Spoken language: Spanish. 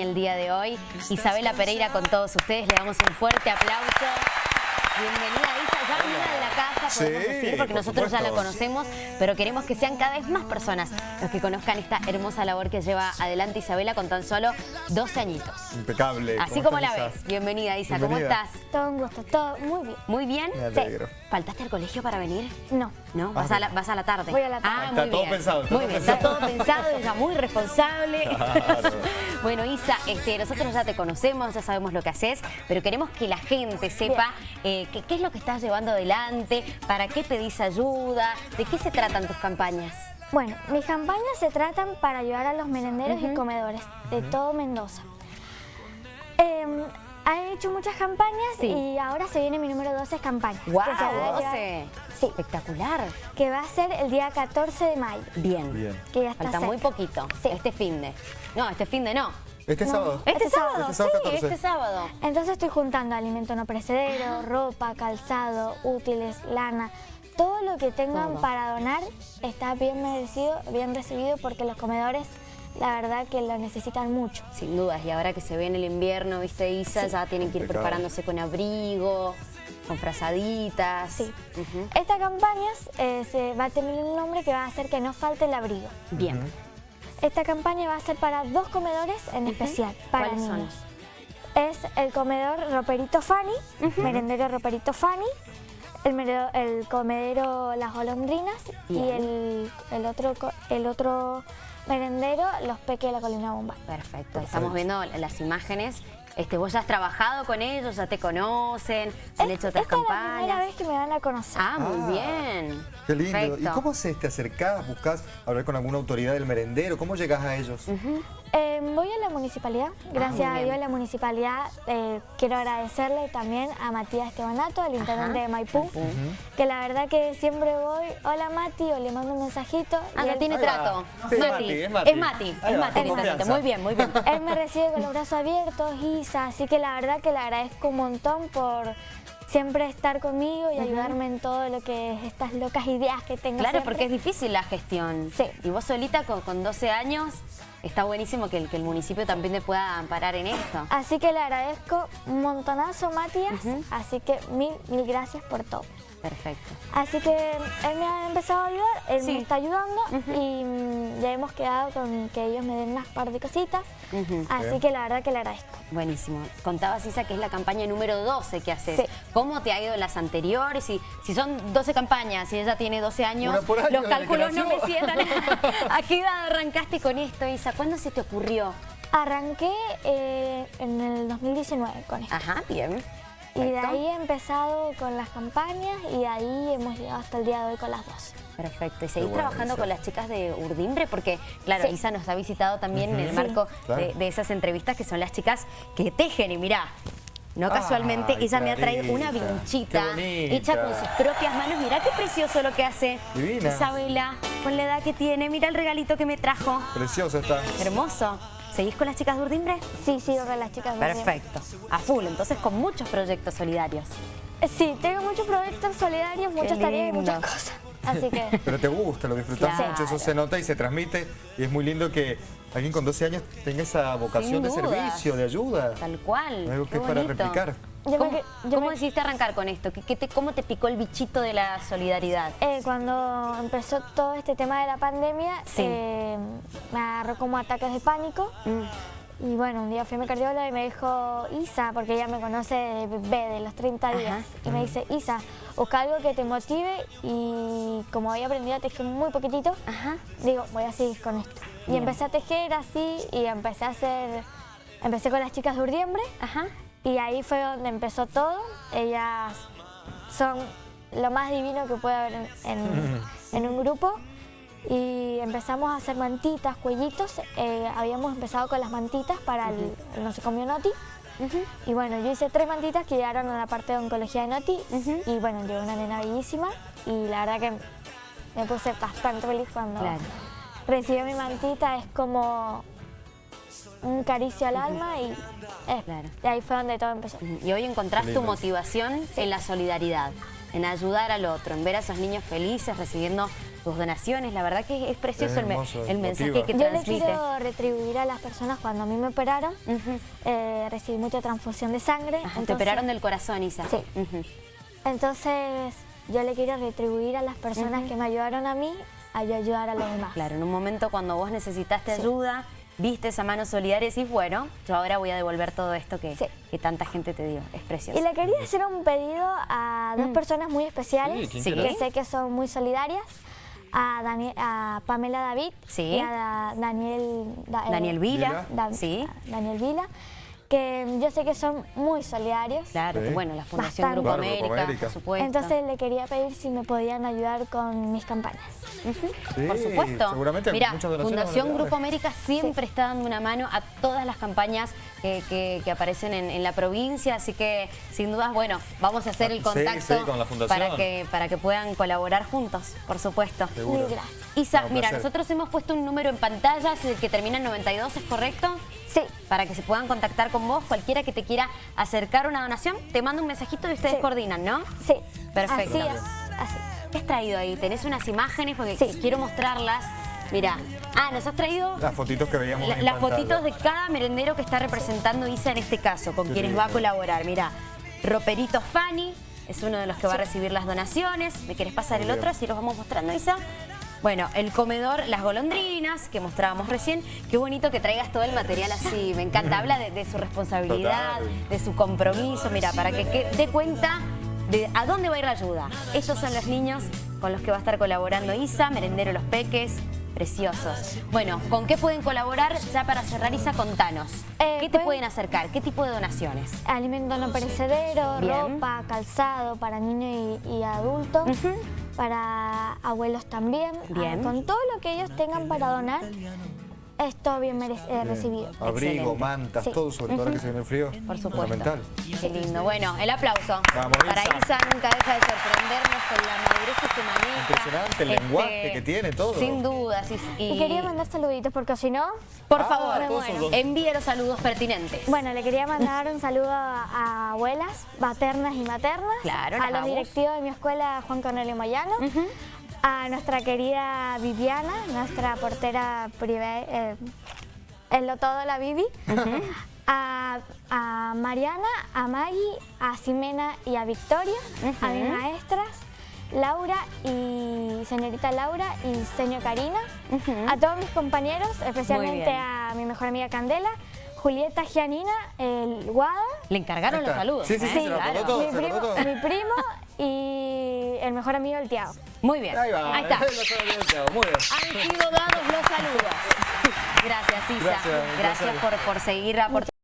acompaña el día de hoy. Isabela Pereira con todos ustedes, le damos un fuerte aplauso. Bienvenida Isa, ya amiga de la casa, podemos Sí, decir, porque por nosotros ya la conocemos, pero queremos que sean cada vez más personas los que conozcan esta hermosa labor que lleva adelante Isabela con tan solo 12 añitos. Impecable. Así ¿Cómo como la ves. Isa? Bienvenida Isa, ¿cómo estás? Todo un gusto, todo muy bien. ¿Muy bien? Me alegro. ¿Faltaste al colegio para venir? No, ¿No? ¿Vas, Ah, a la, vas a la tarde? Voy a la tarde. Ah, Está muy todo bien. pensado, está muy todo bien, pensado. está todo pensado, ella muy responsable. Claro. bueno, Isa, este, nosotros ya te conocemos, ya sabemos lo que haces, pero queremos que la gente sepa eh, que- qué es lo que estás llevando adelante, para qué pedís ayuda, de qué se tratan tus campañas. Bueno, mis campañas se tratan para ayudar a los merenderos y comedores de todo Mendoza. Eh, he hecho muchas campañas Sí. y ahora se viene mi número 12 campaña. ¡Guau! que se va a llevar- 12. Sí. Espectacular. Que va a ser el día 14 de mayo. Bien. Bien. Que ya está Falta muy poquito. Sí. Este fin de. No, este fin de no. Este No. sábado. Este, Este sábado. sábado, Este sábado sí, 14. este sábado. Entonces estoy juntando alimento no perecedero, ropa, calzado, útiles, lana. Todo lo que tengan Todo. para donar está bien merecido, bien recibido porque los comedores la verdad que lo necesitan mucho. Sin dudas, y ahora que se viene el invierno, viste Isa, ya tienen que ir preparándose con abrigo, con frazaditas. Sí. Esta campaña eh, se va a tener un nombre que va a hacer que no falte el abrigo. Bien. Esta campaña va a ser para dos comedores en especial, para ¿Cuáles son? Es el comedor Roperito Fanny, merendero Roperito Fanny, el, meredo- el comedero Las Golondrinas y el, el otro, co- el otro merendero Los Peques de la Colina Bomba. Perfecto. Estamos viendo las imágenes. Este, vos ya has trabajado con ellos, ya te conocen, han hecho otras Esta es la primera campañas. vez que me van a conocer. Ah, muy Ah, bien. Qué lindo. ¿Y cómo haces? ¿Te acercás? ¿Buscás hablar con alguna autoridad del merendero? ¿Cómo llegas a ellos? Eh, voy a la municipalidad, gracias Ah, muy a. Dios la municipalidad, eh, quiero agradecerle también a Matías Estebanato, el intendente Ajá, de Maipú, que la verdad que siempre voy, hola Mati, o le mando un mensajito. Ah, él, tiene trato. Sí, es Mati, es Mati. Es Mati, es. Muy bien, muy bien. él me recibe con los brazos abiertos, Isa, así que la verdad que le agradezco un montón por siempre estar conmigo y ayudarme en todo lo que es estas locas ideas que tengo. Claro, siempre. porque es difícil la gestión. Sí. Y vos solita con, con 12 años, está buenísimo que el, que el municipio también te pueda amparar en esto. Así que le agradezco un montonazo, Matías, así que mil, mil gracias por todo. Perfecto. Así que él me ha empezado a ayudar, él Sí. me está ayudando y mm, ya hemos quedado con que ellos me den unas par de cositas. Así Bien. que la verdad que le agradezco. Buenísimo. Contabas, Isa, que es la campaña número 12 que haces. Sí. ¿Cómo te ha ido en las anteriores? Y si son 12 campañas y ella tiene 12 años, año los cálculos no me sientan. ¿A qué edad arrancaste con esto, Isa? ¿Cuándo se te ocurrió? Arranqué eh, en el 2019 con esto. Ajá, bien. Y de ahí he empezado con las campañas y de ahí hemos llegado hasta el día de hoy con las dos. Perfecto. ¿Y seguís bueno, trabajando Isa. con las chicas de Urdimbre? Porque, claro, Sí. Isa nos ha visitado también en el Sí. marco Claro. de, de esas entrevistas que son las chicas que tejen. Y mirá, no Ay, casualmente, ella me ha traído una vinchita hecha con sus propias manos. Mirá qué precioso lo que hace Divina. Isabela, con la edad que tiene. Mira el regalito que me trajo. Preciosa está. Hermoso. ¿Seguís con las chicas de Urdimbre? Sí, sigo con las chicas. de Perfecto. A full, entonces con muchos proyectos solidarios. Eh, Sí, tengo muchos proyectos solidarios, muchas tareas y muchas cosas. Así que Pero te gusta, lo disfrutas Claro. mucho, eso se nota y se transmite. Y es muy lindo que alguien con 12 años tenga esa vocación de servicio, de ayuda. Tal cual. Algo qué que es para bonito. replicar. Yo ¿Cómo, que- yo cómo me- decidiste arrancar con esto? ¿Qué, qué te, ¿Cómo te picó el bichito de la solidaridad? Eh, cuando empezó todo este tema de la pandemia, Sí. eh, me agarró como ataques de pánico. Y bueno, un día fui a mi cardióloga y me dijo, Isa, porque ella me conoce de bebé, de los 30 días, Ajá. y me dice, Isa, busca algo que te motive y como había aprendido a tejer muy poquitito, Ajá. digo, voy a seguir con esto. Y empecé a tejer así y empecé a hacer, empecé con las chicas de Urdiembre Ajá. Y ahí fue donde empezó todo. Ellas son lo más divino que puede haber en, en- en un grupo. Y empezamos a hacer mantitas, cuellitos. Eh, habíamos empezado con las mantitas para el, el No se comió Noti. Y bueno, yo hice tres mantitas que llegaron a la parte de oncología de Noti. Y bueno, llegó una nena bellísima. Y la verdad que me puse bastante feliz cuando Claro. recibí mi mantita. Es como un caricio al alma y es- Claro. y ahí fue donde todo empezó. Y hoy encontrás tu motivación en la solidaridad, en ayudar al otro, en ver a esos niños felices recibiendo tus donaciones. La verdad que es precioso Es el, me- hermoso, el mensaje que Yo le transmite. quiero retribuir a las personas cuando a mí me operaron. Eh, recibí mucha transfusión de sangre. Ajá, te operaron del corazón, Isa. Sí. Entonces yo le quiero retribuir a las personas que me ayudaron a mí a yo ayudar a los demás. Claro, en un momento cuando vos necesitaste ayuda, viste esa mano solidaria y decís, bueno, yo ahora voy a devolver todo esto que, Sí. que tanta gente te dio. Es precioso. Y le quería hacer un pedido a dos personas muy especiales Sí, ¿quién Sí. que sé que son muy solidarias. A, Dani- a Pamela David Sí. y a Da- Daniel, Da- eh, Daniel Vila, Da- sí. Daniel Vila, que yo sé que son muy solidarios. Claro, Sí. bueno, la Fundación Bastante. Grupo Claro, América, Grupo América. por supuesto. Entonces le quería pedir si me podían ayudar con mis campañas. Sí, por supuesto. seguramente Mira, Fundación. Grupo América siempre está dando una mano a todas las campañas que, que- que aparecen en, en la provincia, así que sin dudas, bueno, vamos a hacer el Sí, contacto sí, con la fundación. para que para que puedan colaborar juntos, por supuesto. Seguro. Mil gracias. Isa, No, mira, placer. nosotros hemos puesto un número en pantalla, es el que termina en 92, ¿es correcto? Sí, Para que se puedan contactar con vos, cualquiera que te quiera acercar una donación, te manda un mensajito y ustedes Sí. coordinan, ¿no? sí. Perfecto. Así es, así. ¿Qué has traído ahí? ¿Tenés unas imágenes? Porque Sí. quiero mostrarlas. Mira. Ah, nos has traído Las fotitos que veíamos la- en las pantalla. fotitos de cada merendero que está representando Isa en este caso, con Qué quienes lindo. va a colaborar. Mira, Roperito Fanny es uno de los que va a recibir las donaciones. ¿Me querés pasar Muy el bien. otro? Así los vamos mostrando, Isa. Bueno, el comedor Las Golondrinas, que mostrábamos recién. Qué bonito que traigas todo el material así. Me encanta. Habla de, de su responsabilidad, Total. de su compromiso. Mira, para que, que dé cuenta de a dónde va a ir la ayuda. Estos son los niños con los que va a estar colaborando Isa, Merendero Los Peques. Preciosos. Bueno, ¿con qué pueden colaborar? Ya para cerrar, Isa, contanos. Eh, ¿Qué te pueden- pueden acercar? ¿Qué tipo de donaciones? Alimento no perecedero, Bien. ropa, calzado para niños y, y adultos. Para abuelos también. Bien. Ah, con todo lo que ellos tengan para donar, es todo bien eh, recibido. Abrigo, Excelente. mantas, Sí. todo, sobre todo ahora que se viene el frío. Por supuesto. Fundamental. Qué lindo. Bueno, el aplauso. Vamos, Para Isa. Isa nunca deja de sorprendernos con la madurez que se maneja. Este, Impresionante el lenguaje que tiene, todo. Sin dudas. Y, Y quería mandar saluditos porque si no, Por Ah, favor, envíe los saludos pertinentes. bueno, le quería mandar un saludo a, abuelas maternas y maternas, Claro, a los directivos de mi escuela Juan Cornelio Moyano, Ujú. A nuestra querida Viviana, nuestra portera privada, eh, en lo todo la Vivi, a, a Mariana, a Maggie, a Ximena y a Victoria, a mis maestras, Laura y señorita Laura y señor Karina, a todos mis compañeros, especialmente a mi mejor amiga Candela, Julieta Gianina, el Guada, Le encargaron los saludos. Sí, sí, sí, ¿eh? se lo acordó Claro. todo. mi, se primo, acordó todo. mi primo y el mejor amigo del Tiago. Muy bien. Ahí va. Ahí está. Thiago, Muy bien. Han sido dados los saludos. Gracias, Isa. Gracias, Gracias placer. por, por seguir aportando